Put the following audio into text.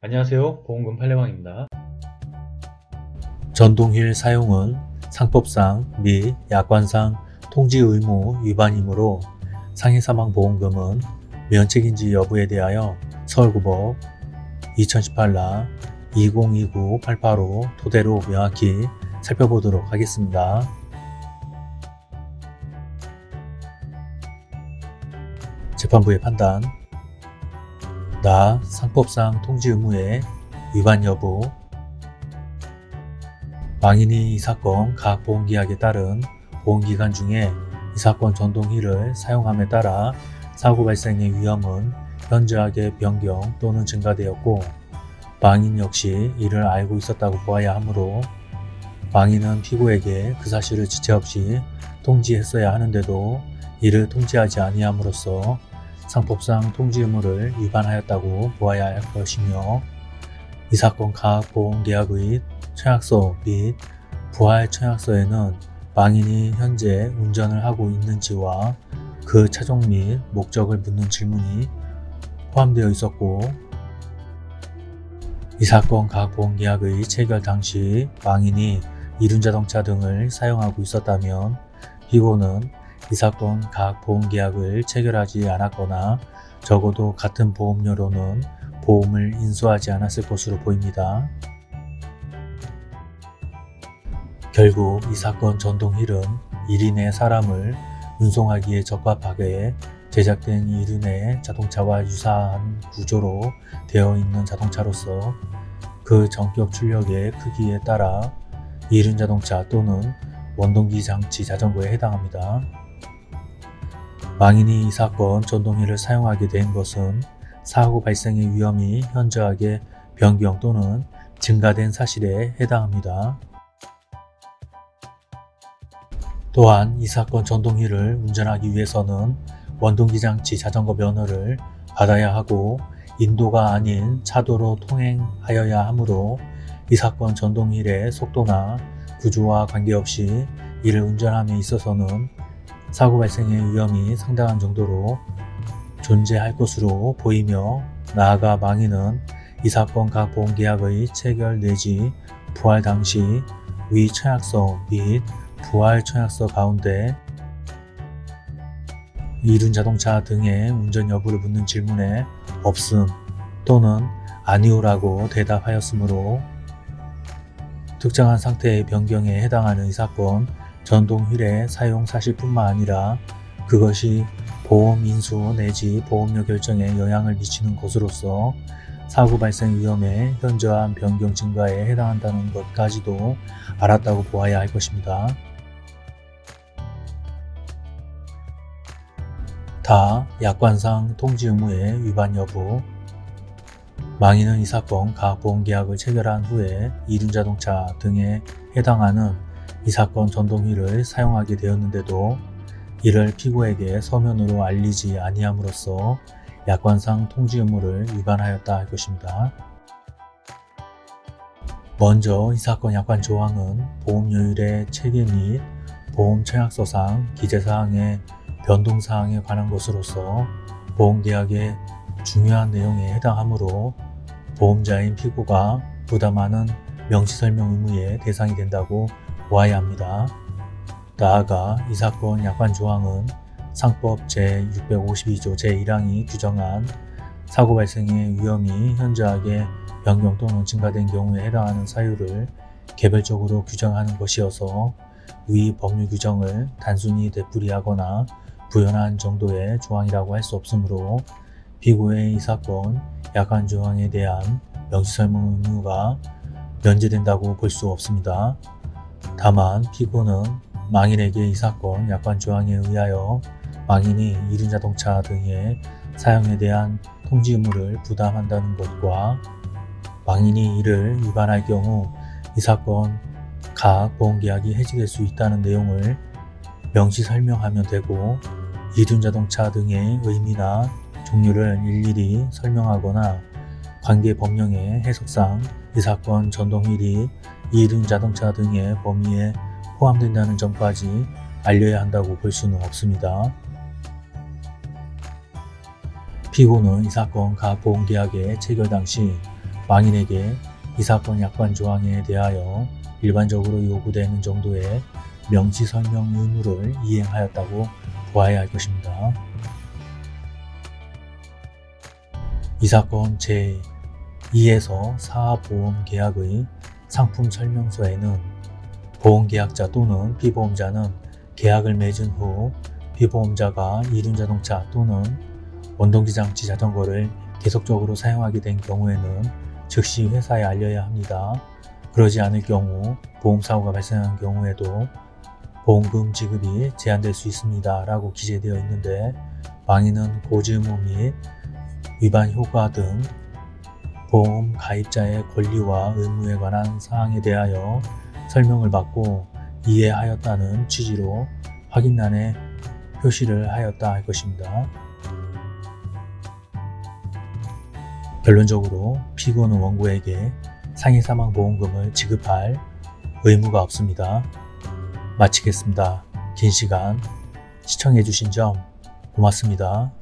안녕하세요. 보험금 팔례방입니다. 전동휠 사용은 상법상 및 약관상 통지 의무 위반이므로 상해사망보험금은 면책인지 여부에 대하여 서울고법 2018라 2029-885 토대로 명확히 살펴보도록 하겠습니다. 재판부의 판단 나 상법상 통지 의무의 위반 여부. 망인이 이 사건 각 보험계약에 따른 보험기간 중에 이 사건 전동휠을 사용함에 따라 사고 발생의 위험은 현저하게 변경 또는 증가되었고 망인 역시 이를 알고 있었다고 보아야 하므로 망인은 피고에게 그 사실을 지체 없이 통지했어야 하는데도 이를 통지하지 아니함으로써 상법상 통지 의무를 위반하였다고 보아야 할 것이며 이 사건 각 보험계약의 청약서 및 부활 청약서에는 망인이 현재 운전을 하고 있는지와 그 차종 및 목적을 묻는 질문이 포함되어 있었고 이 사건 각 보험 계약의 체결 당시 망인이 이륜자동차 등을 사용하고 있었다면 피고는 이 사건 각 보험계약을 체결하지 않았거나 적어도 같은 보험료로는 보험을 인수하지 않았을 것으로 보입니다. 결국 이 사건 전동휠은 1인의 사람을 운송하기에 적합하게 제작된 이륜의 자동차와 유사한 구조로 되어 있는 자동차로서 그 전격 출력의 크기에 따라 이륜 자동차 또는 원동기 장치 자전거에 해당합니다. 망인이 이 사건 전동휠을 사용하게 된 것은 사고 발생의 위험이 현저하게 변경 또는 증가된 사실에 해당합니다. 또한 이 사건 전동휠을 운전하기 위해서는 원동기 장치 자전거 면허를 받아야 하고 인도가 아닌 차도로 통행하여야 하므로 이 사건 전동휠의 속도나 구조와 관계없이 이를 운전함에 있어서는 사고 발생의 위험이 상당한 정도로 존재할 것으로 보이며 나아가 망인은 이 사건 각 보험계약의 체결 내지 부활 당시 위 청약서 및 부활 청약서 가운데 이륜 자동차 등의 운전 여부를 묻는 질문에 없음 또는 아니오라고 대답하였으므로 특정한 상태의 변경에 해당하는 이 사건 전동 휠의 사용 사실뿐만 아니라 그것이 보험 인수 내지 보험료 결정에 영향을 미치는 것으로서 사고 발생 위험의 현저한 변경 증가에 해당한다는 것까지도 알았다고 보아야 할 것입니다. 다 약관상 통지 의무의 위반 여부 망인은 이 사건 각 보험계약을 체결한 후에 이륜자동차 등에 해당하는 이 사건 전동휠을 사용하게 되었는데도 이를 피고에게 서면으로 알리지 아니함으로써 약관상 통지 의무를 위반하였다 할 것입니다. 먼저 이 사건 약관 조항은 보험료율의 체계 및 보험 청약서상 기재사항의 변동사항에 관한 것으로서 보험계약의 중요한 내용에 해당하므로 보험자인 피고가 부담하는 명시설명 의무의 대상이 된다고 보아야 합니다. 나아가 이 사건 약관 조항은 상법 제652조 제1항이 규정한 사고 발생의 위험이 현저하게 변경 또는 증가된 경우에 해당하는 사유를 개별적으로 규정하는 것이어서 위 법률 규정을 단순히 되풀이하거나 부연한 정도의 조항이라고 할 수 없으므로 피고의 이 사건 약관 조항에 대한 명시설명 의무가 면제된다고 볼 수 없습니다. 다만 피고는 망인에게 이 사건 약관 조항에 의하여 망인이 이륜자동차 등의 사용에 대한 통지 의무를 부담한다는 것과 망인이 이를 위반할 경우 이 사건 각 보험계약이 해지될 수 있다는 내용을 명시 설명하면 되고 이륜자동차 등의 의미나 종류를 일일이 설명하거나 관계 법령의 해석상 이 사건 전동휠이 이륜자동차 등의 범위에 포함된다는 점까지 알려야 한다고 볼 수는 없습니다. 피고는 이 사건 각 보험계약의 체결 당시 망인에게 이 사건 약관 조항에 대하여 일반적으로 요구되는 정도의 명시 설명 의무를 이행하였다고 보아야 할 것입니다. 이 사건 제2에서 4보험 계약의 상품 설명서에는 보험계약자 또는 피보험자는 계약을 맺은 후 피보험자가 이륜자동차 또는 원동기 장치 자전거를 계속적으로 사용하게 된 경우에는 즉시 회사에 알려야 합니다. 그러지 않을 경우 보험사고가 발생한 경우에도 보험금 지급이 제한될 수 있습니다. 라고 기재되어 있는데 망인은 고지 의무 및 위반 효과 등 보험 가입자의 권리와 의무에 관한 사항에 대하여 설명을 받고 이해하였다는 취지로 확인란에 표시를 하였다 할 것입니다. 결론적으로 피고는 원고에게 상해 사망 보험금을 지급할 의무가 없습니다. 마치겠습니다. 긴 시간 시청해주신 점 고맙습니다.